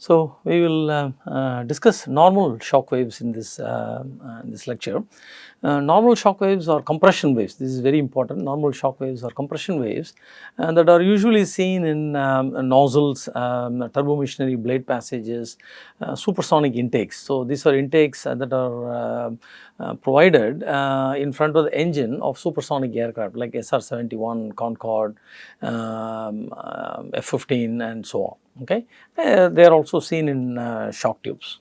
So, we will uh, uh, discuss normal shock waves in this, uh, uh, in this lecture. Uh, normal shock waves or compression waves, this is very important, normal shock waves or compression waves uh, that are usually seen in um, nozzles, um, turbomachinery blade passages, supersonic intakes. So, these are intakes that are provided in front of the engine of supersonic aircraft like SR-71, Concorde, um, F-15 and so on okay. Uh, they are also seen in uh, shock tubes.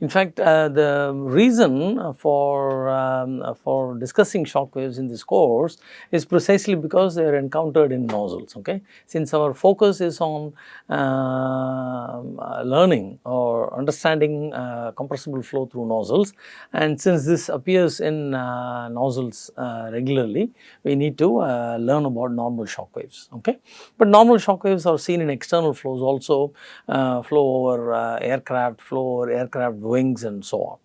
In fact, uh, the reason for, um, for discussing shock waves in this course is precisely because they are encountered in nozzles. Okay? Since our focus is on uh, learning or understanding uh, compressible flow through nozzles and since this appears in uh, nozzles uh, regularly, we need to uh, learn about normal shock waves. Okay? But normal shock waves are seen in external flows also, flow over aircraft, flow over aircraft aircraft wings and so on.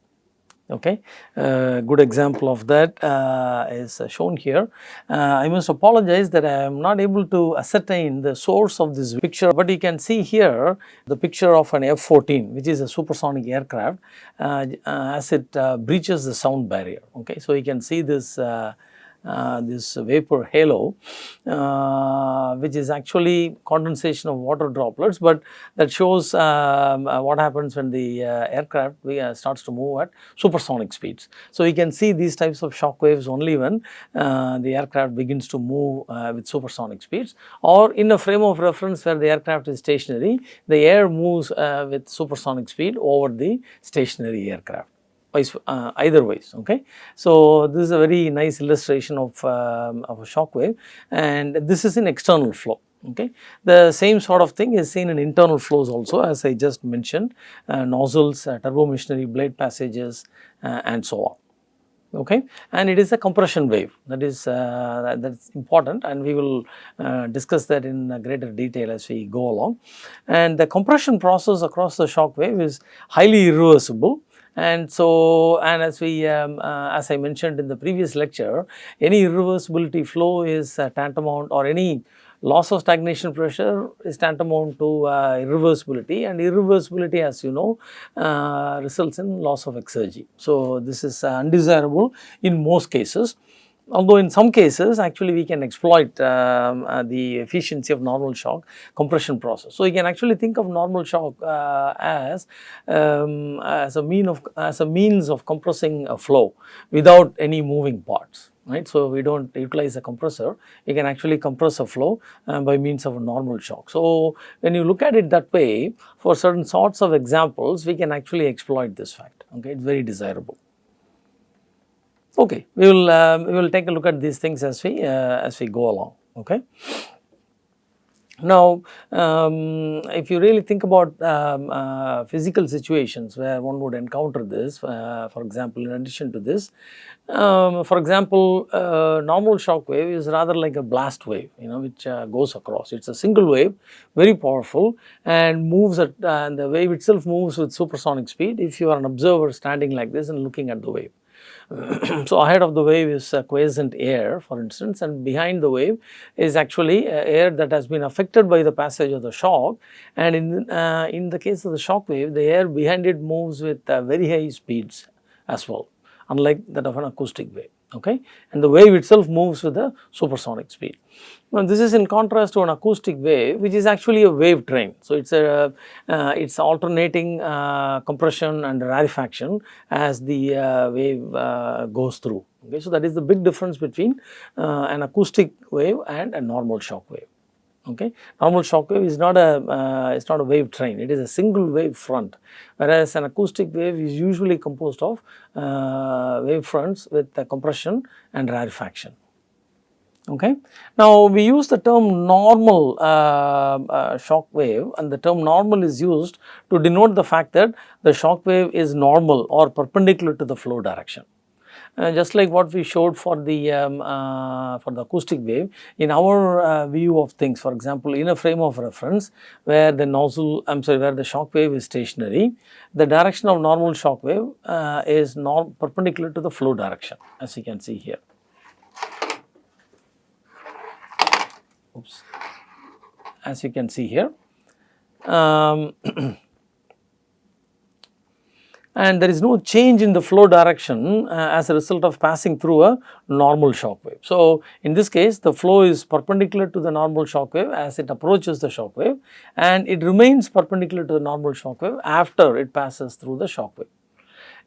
Okay, uh, good example of that uh, is shown here. Uh, I must apologize that I am not able to ascertain the source of this picture, but you can see here the picture of an F-14 which is a supersonic aircraft uh, uh, as it uh, breaches the sound barrier. Okay, so you can see this uh, this vapor halo uh, which is actually condensation of water droplets, but that shows um, uh, what happens when the uh, aircraft uh, starts to move at supersonic speeds. So, you can see these types of shock waves only when the aircraft begins to move with supersonic speeds or in a frame of reference where the aircraft is stationary, the air moves with supersonic speed over the stationary aircraft vice uh, either ways okay. So, this is a very nice illustration of, um, of a shock wave and this is an external flow okay. The same sort of thing is seen in internal flows also as I just mentioned uh, nozzles, uh, turbomachinery blade passages uh, and so on okay and it is a compression wave that is uh, that's important and we will uh, discuss that in greater detail as we go along and the compression process across the shock wave is highly irreversible and so, and as we, um, uh, as I mentioned in the previous lecture, any irreversibility flow is uh, tantamount or any loss of stagnation pressure is tantamount to uh, irreversibility and irreversibility as you know uh, results in loss of exergy. So, this is uh, undesirable in most cases although in some cases actually we can exploit um, uh, the efficiency of normal shock compression process. So, you can actually think of normal shock uh, as, um, as a mean of as a means of compressing a flow without any moving parts right. So, we do not utilize a compressor, you can actually compress a flow uh, by means of a normal shock. So, when you look at it that way for certain sorts of examples we can actually exploit this fact okay it is very desirable. Okay, we will uh, we will take a look at these things as we uh, as we go along. Okay. Now, um, if you really think about um, uh, physical situations where one would encounter this, uh, for example, in addition to this, um, for example, uh, normal shock wave is rather like a blast wave, you know, which uh, goes across. It is a single wave, very powerful and moves at, and the wave itself moves with supersonic speed if you are an observer standing like this and looking at the wave. so, ahead of the wave is quiescent air for instance and behind the wave is actually air that has been affected by the passage of the shock. And in, uh, in the case of the shock wave the air behind it moves with uh, very high speeds as well unlike that of an acoustic wave okay and the wave itself moves with a supersonic speed. Now this is in contrast to an acoustic wave which is actually a wave train. So it is a uh, it is alternating uh, compression and rarefaction as the uh, wave uh, goes through okay. So that is the big difference between uh, an acoustic wave and a normal shock wave okay. Normal shock wave is not a uh, it's not a wave train, it is a single wave front whereas an acoustic wave is usually composed of uh, wave fronts with compression and rarefaction. Okay. Now, we use the term normal uh, uh, shock wave and the term normal is used to denote the fact that the shock wave is normal or perpendicular to the flow direction. Uh, just like what we showed for the um, uh, for the acoustic wave in our uh, view of things for example in a frame of reference where the nozzle I am sorry where the shock wave is stationary the direction of normal shock wave uh, is not perpendicular to the flow direction as you can see here. Oops. As you can see here. Um, and there is no change in the flow direction uh, as a result of passing through a normal shock wave. So, in this case the flow is perpendicular to the normal shock wave as it approaches the shock wave and it remains perpendicular to the normal shock wave after it passes through the shock wave.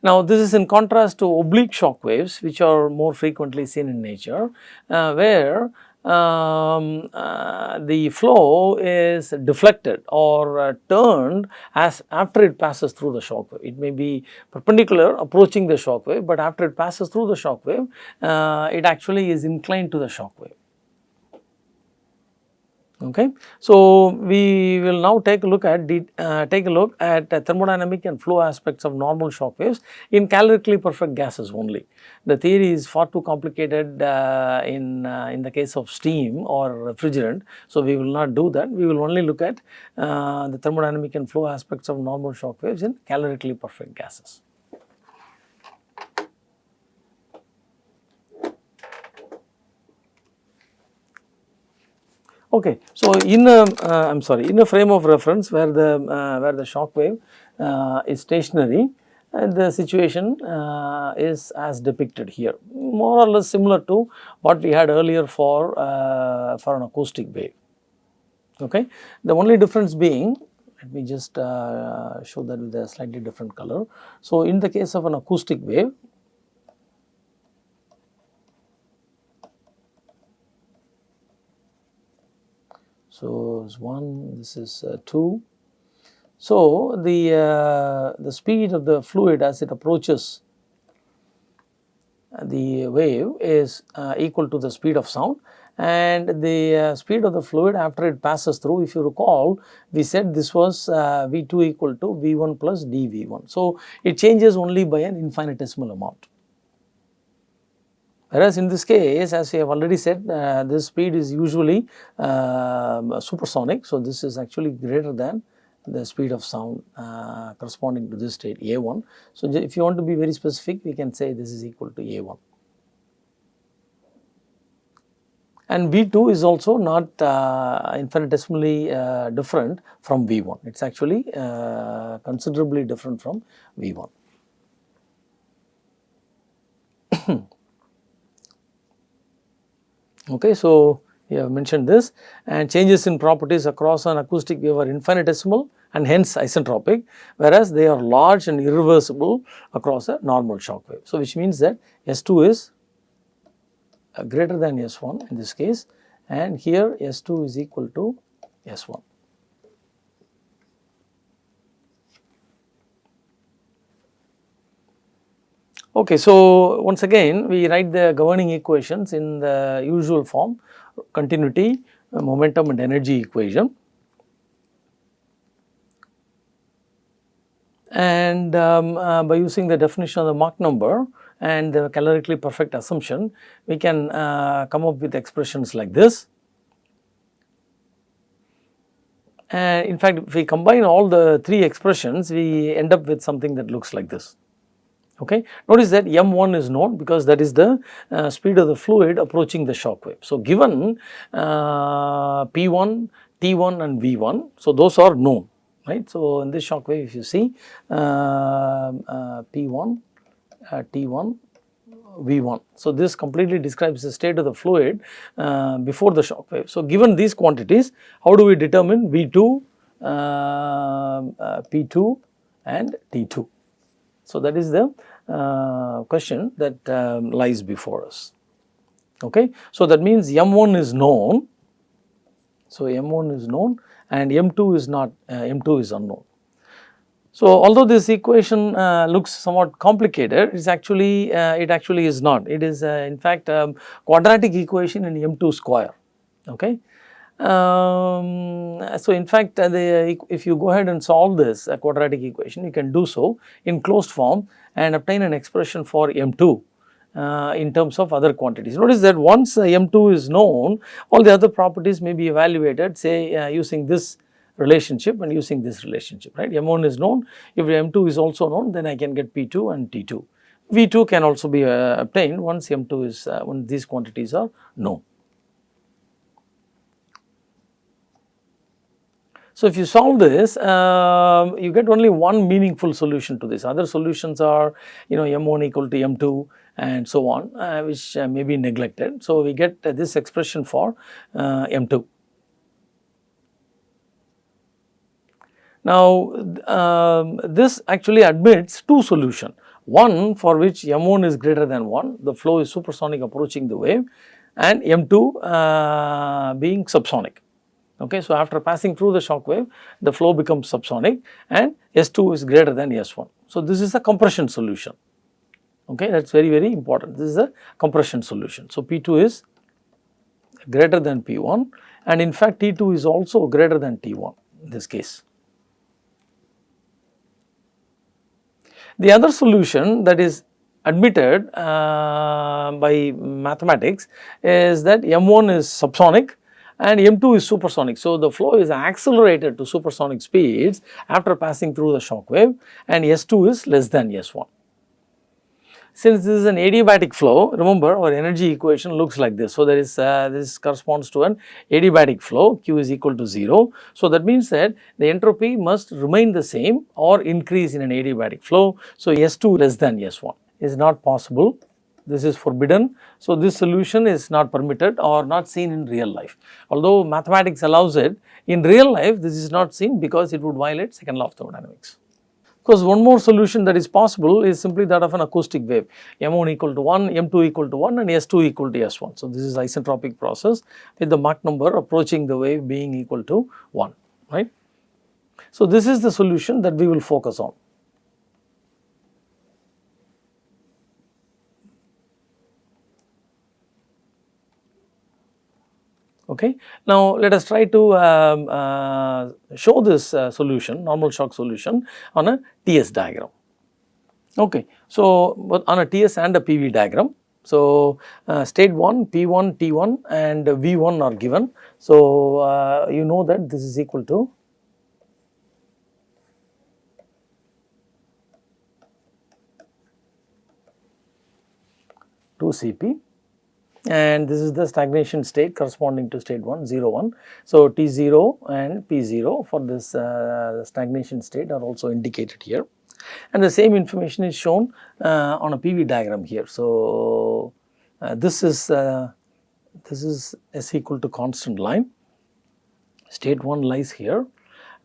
Now, this is in contrast to oblique shock waves which are more frequently seen in nature uh, where um, uh, the flow is deflected or uh, turned as after it passes through the shock wave. It may be perpendicular approaching the shock wave, but after it passes through the shock wave, uh, it actually is inclined to the shock wave. Okay. So, we will now take a look at the, uh, take a look at uh, thermodynamic and flow aspects of normal shock waves in calorically perfect gases only. The theory is far too complicated uh, in, uh, in the case of steam or refrigerant. So, we will not do that. We will only look at uh, the thermodynamic and flow aspects of normal shock waves in calorically perfect gases. Okay. So, in a uh, I am sorry in a frame of reference where the uh, where the shock wave uh, is stationary and the situation uh, is as depicted here more or less similar to what we had earlier for uh, for an acoustic wave. Okay. The only difference being let me just uh, show that with a slightly different color. So, in the case of an acoustic wave So, this is 1, this is uh, 2. So, the, uh, the speed of the fluid as it approaches the wave is uh, equal to the speed of sound and the uh, speed of the fluid after it passes through if you recall we said this was uh, V2 equal to V1 plus dV1. So, it changes only by an infinitesimal amount. Whereas in this case as we have already said uh, this speed is usually uh, supersonic. So, this is actually greater than the speed of sound uh, corresponding to this state A1. So, if you want to be very specific we can say this is equal to A1. And V2 is also not uh, infinitesimally uh, different from V1, it is actually uh, considerably different from V1. Okay, so, we have mentioned this and changes in properties across an acoustic wave are infinitesimal and hence isentropic whereas they are large and irreversible across a normal shock wave. So, which means that S2 is uh, greater than S1 in this case and here S2 is equal to S1. Okay, so once again we write the governing equations in the usual form continuity, uh, momentum and energy equation. And um, uh, by using the definition of the Mach number and the calorically perfect assumption, we can uh, come up with expressions like this. And in fact, if we combine all the three expressions, we end up with something that looks like this. Okay. Notice that m1 is known because that is the uh, speed of the fluid approaching the shock wave. So, given uh, P1, T1 and V1, so those are known right. So, in this shock wave if you see uh, uh P1, uh, T1, V1. So, this completely describes the state of the fluid uh, before the shock wave. So, given these quantities how do we determine V2, P2 and T2. So, that is the uh, question that um, lies before us. Okay. So, that means M1 is known. So, M1 is known and M2 is not, uh, M2 is unknown. So, although this equation uh, looks somewhat complicated, it is actually, uh, it actually is not. It is uh, in fact um, quadratic equation in M2 square. Okay. Um, so, in fact, uh, the, if you go ahead and solve this uh, quadratic equation, you can do so in closed form and obtain an expression for M2 uh, in terms of other quantities. Notice that once uh, M2 is known, all the other properties may be evaluated say uh, using this relationship and using this relationship, right. M1 is known, if M2 is also known, then I can get P2 and T2. V2 can also be uh, obtained once M2 is, when these quantities are known. So, if you solve this, um, you get only one meaningful solution to this. Other solutions are, you know, m1 equal to m2 and so on, uh, which uh, may be neglected. So, we get this expression for uh, m2. Now, um, this actually admits two solutions. One for which m1 is greater than 1, the flow is supersonic approaching the wave and m2 uh, being subsonic. Okay, so, after passing through the shock wave, the flow becomes subsonic and S2 is greater than S1. So, this is a compression solution. Okay, that is very, very important. This is a compression solution. So, P2 is greater than P1 and in fact, T2 is also greater than T1 in this case. The other solution that is admitted uh, by mathematics is that M1 is subsonic and M2 is supersonic. So, the flow is accelerated to supersonic speeds after passing through the shock wave and S2 is less than S1. Since this is an adiabatic flow, remember our energy equation looks like this. So, there is uh, this corresponds to an adiabatic flow Q is equal to 0. So, that means that the entropy must remain the same or increase in an adiabatic flow. So, S2 less than S1 is not possible this is forbidden. So, this solution is not permitted or not seen in real life. Although mathematics allows it, in real life this is not seen because it would violate second law of thermodynamics. Because one more solution that is possible is simply that of an acoustic wave, m1 equal to 1, m2 equal to 1 and s2 equal to s1. So, this is isentropic process with the Mach number approaching the wave being equal to 1, right. So, this is the solution that we will focus on. Okay. Now, let us try to um, uh, show this uh, solution normal shock solution on a TS diagram. Okay. So, on a TS and a PV diagram. So, uh, state 1 P1 T1 and V1 are given. So, uh, you know that this is equal to two Cp and this is the stagnation state corresponding to state 1 0 1. So, T0 and P0 for this uh, stagnation state are also indicated here and the same information is shown uh, on a PV diagram here. So, uh, this is uh, this is S equal to constant line state 1 lies here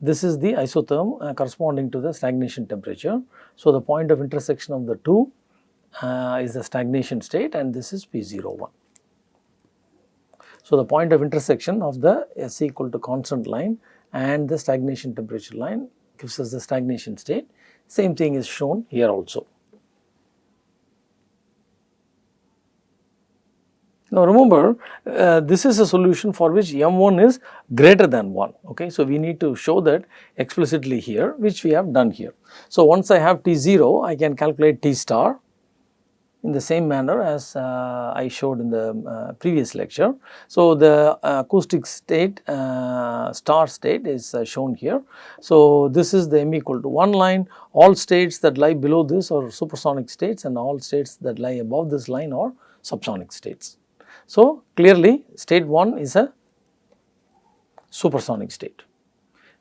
this is the isotherm uh, corresponding to the stagnation temperature. So, the point of intersection of the two uh, is the stagnation state and this is P01. So, the point of intersection of the S equal to constant line and the stagnation temperature line gives us the stagnation state. Same thing is shown here also. Now remember uh, this is a solution for which m1 is greater than 1 okay. So we need to show that explicitly here which we have done here. So once I have T0 I can calculate T star in the same manner as uh, I showed in the uh, previous lecture. So, the uh, acoustic state uh, star state is uh, shown here. So, this is the m equal to 1 line all states that lie below this are supersonic states and all states that lie above this line are subsonic states. So, clearly state 1 is a supersonic state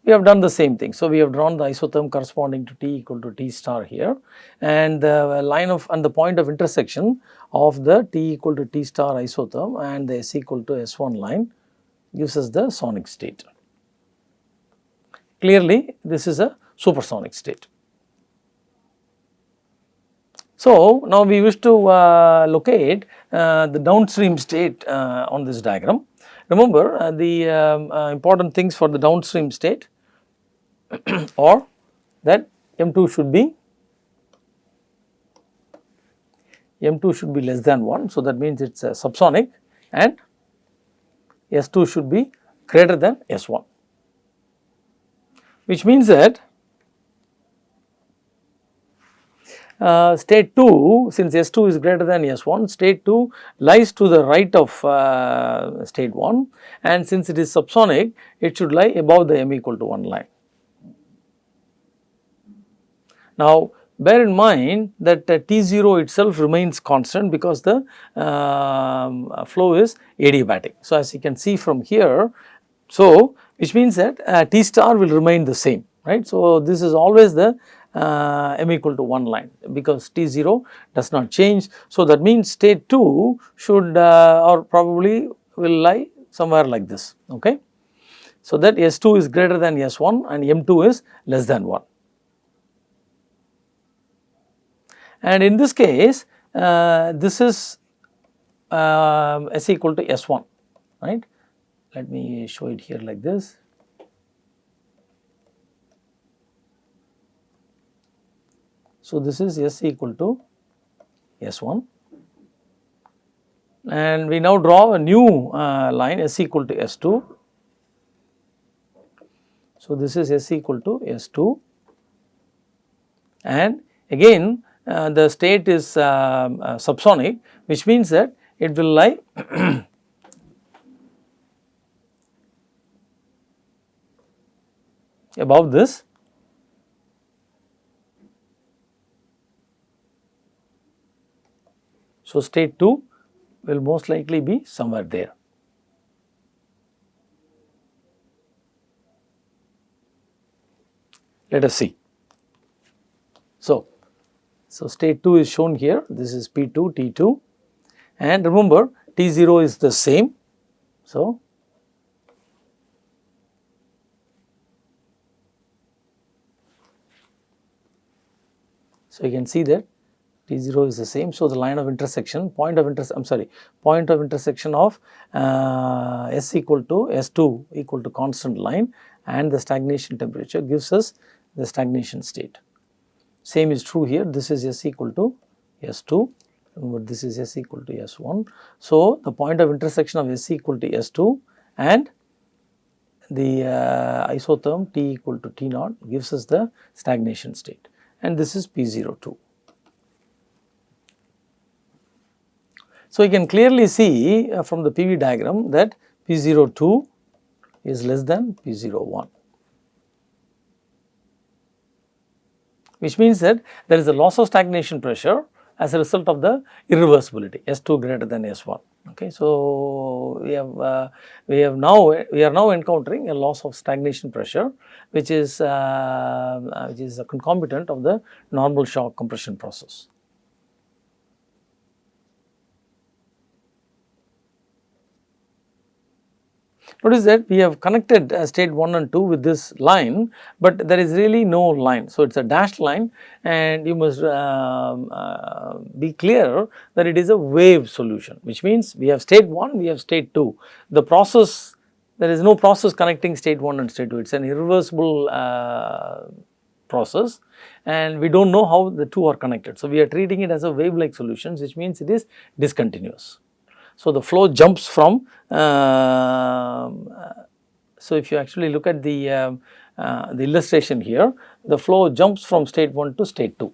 we have done the same thing. So, we have drawn the isotherm corresponding to T equal to T star here and the line of and the point of intersection of the T equal to T star isotherm and the S equal to S1 line gives us the sonic state. Clearly, this is a supersonic state. So, now we wish to uh, locate uh, the downstream state uh, on this diagram. Remember uh, the um, uh, important things for the downstream state or that M2 should be M2 should be less than 1. So, that means it is subsonic and S2 should be greater than S1 which means that uh, state 2 since S2 is greater than S1 state 2 lies to the right of uh, state 1 and since it is subsonic it should lie above the m equal to 1 line. Now, bear in mind that uh, T0 itself remains constant because the um, flow is adiabatic. So, as you can see from here, so which means that uh, T star will remain the same right. So, this is always the uh, m equal to 1 line because T 0 does not change. So, that means state 2 should uh, or probably will lie somewhere like this. Okay. So, that S 2 is greater than S 1 and M 2 is less than 1. And in this case uh, this is uh, S equal to S 1 right. Let me show it here like this. So, this is S equal to S 1 and we now draw a new uh, line S equal to S 2. So, this is S equal to S 2 and again the state is uh, uh, subsonic which means that it will lie above this So, state 2 will most likely be somewhere there. Let us see. So, state 2 is shown here, this is P2, T2 and remember T0 is the same. So, so you can see that T0 is the same. So, the line of intersection, point of intersection, I am sorry, point of intersection of uh, S equal to S2 equal to constant line and the stagnation temperature gives us the stagnation state. Same is true here, this is S equal to S2, remember this is S equal to S1. So, the point of intersection of S equal to S2 and the uh, isotherm T equal to T naught gives us the stagnation state and this is P02. So, you can clearly see uh, from the PV diagram that P02 is less than P01 which means that there is a loss of stagnation pressure as a result of the irreversibility S2 greater than S1 okay. So, we have uh, we have now we are now encountering a loss of stagnation pressure which is uh, which is a concomitant of the normal shock compression process. Notice that we have connected uh, state 1 and 2 with this line, but there is really no line. So, it is a dashed line and you must uh, uh, be clear that it is a wave solution, which means we have state 1, we have state 2. The process, there is no process connecting state 1 and state 2, it is an irreversible uh, process and we do not know how the two are connected. So, we are treating it as a wave like solution which means it is discontinuous. So, the flow jumps from, uh, so if you actually look at the, uh, uh, the illustration here, the flow jumps from state 1 to state 2.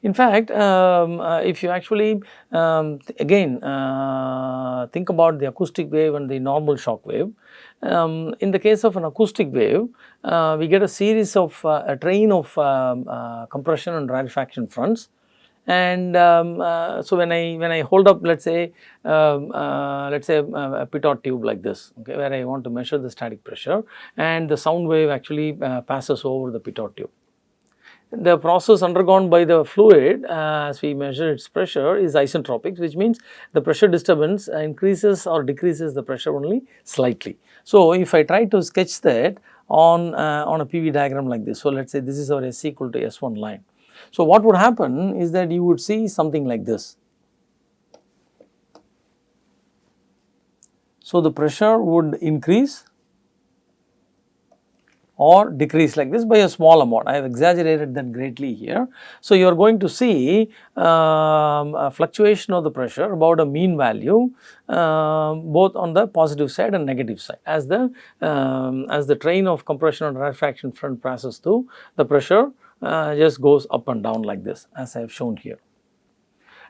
In fact, um, uh, if you actually um, again uh, think about the acoustic wave and the normal shock wave, um, in the case of an acoustic wave, uh, we get a series of uh, a train of um, uh, compression and rarefaction fronts. And um, uh, so when I when I hold up let us say um, let us say uh, a pitot tube like this okay where I want to measure the static pressure and the sound wave actually passes over the pitot tube the process undergone by the fluid uh, as we measure its pressure is isentropic which means the pressure disturbance increases or decreases the pressure only slightly. So, if I try to sketch that on, uh, on a PV diagram like this. So, let us say this is our S equal to S1 line. So, what would happen is that you would see something like this. So, the pressure would increase or decrease like this by a small amount. I have exaggerated that greatly here. So, you are going to see um, a fluctuation of the pressure about a mean value um, both on the positive side and negative side. As the um, as the train of compression and rarefaction front passes through, the pressure uh, just goes up and down like this as I have shown here.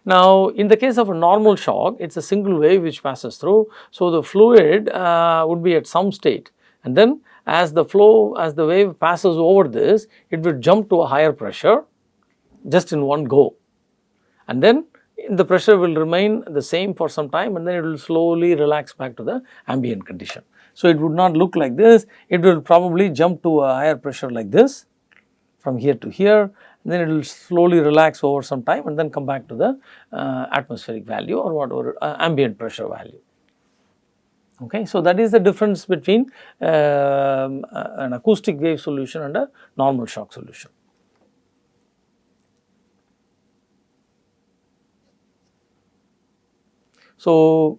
Now, in the case of a normal shock, it is a single wave which passes through. So, the fluid uh, would be at some state and then as the flow, as the wave passes over this, it will jump to a higher pressure just in one go. And then the pressure will remain the same for some time and then it will slowly relax back to the ambient condition. So, it would not look like this, it will probably jump to a higher pressure like this from here to here then it will slowly relax over some time and then come back to the uh, atmospheric value or whatever uh, ambient pressure value. Okay. So, that is the difference between um, an acoustic wave solution and a normal shock solution. So,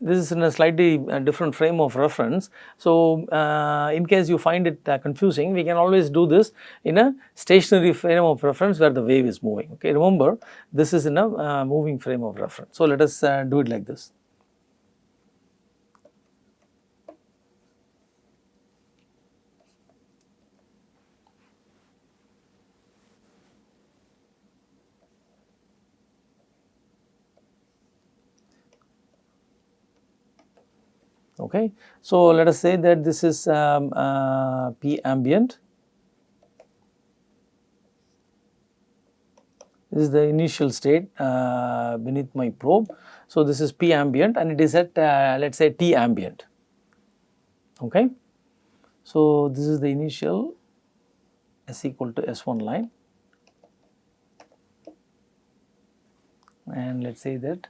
this is in a slightly uh, different frame of reference. So, uh, in case you find it uh, confusing, we can always do this in a stationary frame of reference where the wave is moving. Okay, remember this is in a uh, moving frame of reference. So, let us uh, do it like this. Okay. So, let us say that this is um, uh, P ambient. This is the initial state uh, beneath my probe. So, this is P ambient and it is at uh, let us say T ambient. Okay. So, this is the initial S equal to S1 line and let us say that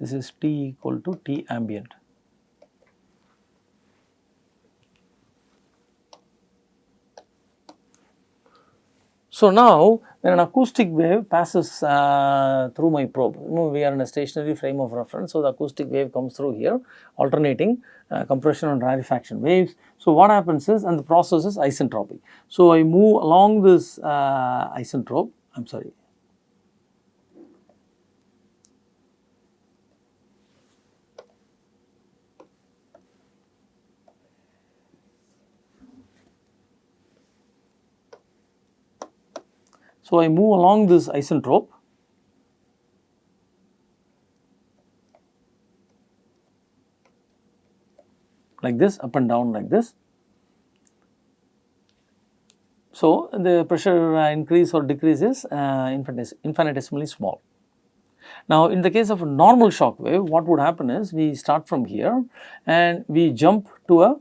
this is T equal to T ambient. So, now when an acoustic wave passes uh, through my probe, we are in a stationary frame of reference. So, the acoustic wave comes through here alternating uh, compression and rarefaction waves. So, what happens is and the process is isentropic. So, I move along this uh, isentrope, I am sorry So, I move along this isentrope like this up and down like this. So, the pressure uh, increase or decrease is uh, infinitesimally small. Now, in the case of a normal shock wave, what would happen is we start from here and we jump to a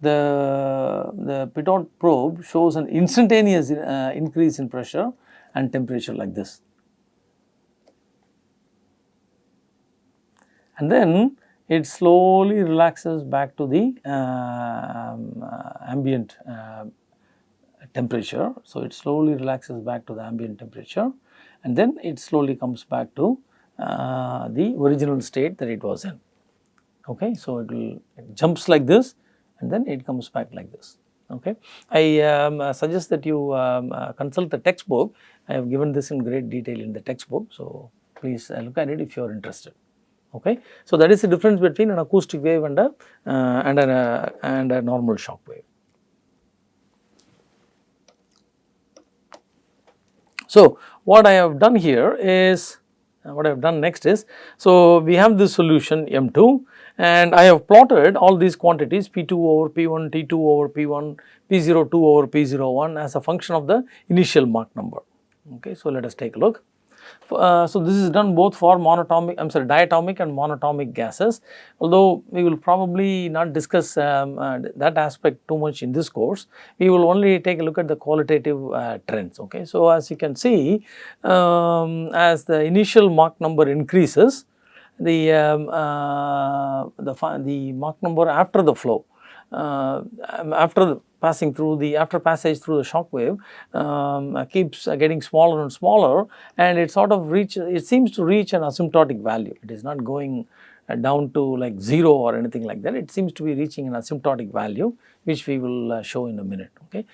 the, the pitot probe shows an instantaneous uh, increase in pressure and temperature like this. And then it slowly relaxes back to the um, uh, ambient uh, temperature. So, it slowly relaxes back to the ambient temperature and then it slowly comes back to uh, the original state that it was in. Okay. So, it will it jumps like this and then it comes back like this. Okay. I um, uh, suggest that you um, uh, consult the textbook. I have given this in great detail in the textbook. So, please uh, look at it if you are interested. Okay. So, that is the difference between an acoustic wave and a, uh, and, a, uh, and a normal shock wave. So, what I have done here is uh, what I have done next is, so we have this solution M2 and I have plotted all these quantities P2 over P1, T2 over P1, P02 over P01 as a function of the initial Mach number. Okay, so let us take a look. Uh, so, this is done both for monatomic, I am sorry diatomic and monatomic gases, although we will probably not discuss um, uh, that aspect too much in this course. We will only take a look at the qualitative uh, trends. Okay. So, as you can see, um, as the initial Mach number increases, the, um, uh, the, the Mach number after the flow, uh, after passing through the after passage through the shock wave um, uh, keeps uh, getting smaller and smaller and it sort of reach it seems to reach an asymptotic value. It is not going uh, down to like 0 or anything like that. It seems to be reaching an asymptotic value which we will uh, show in a minute okay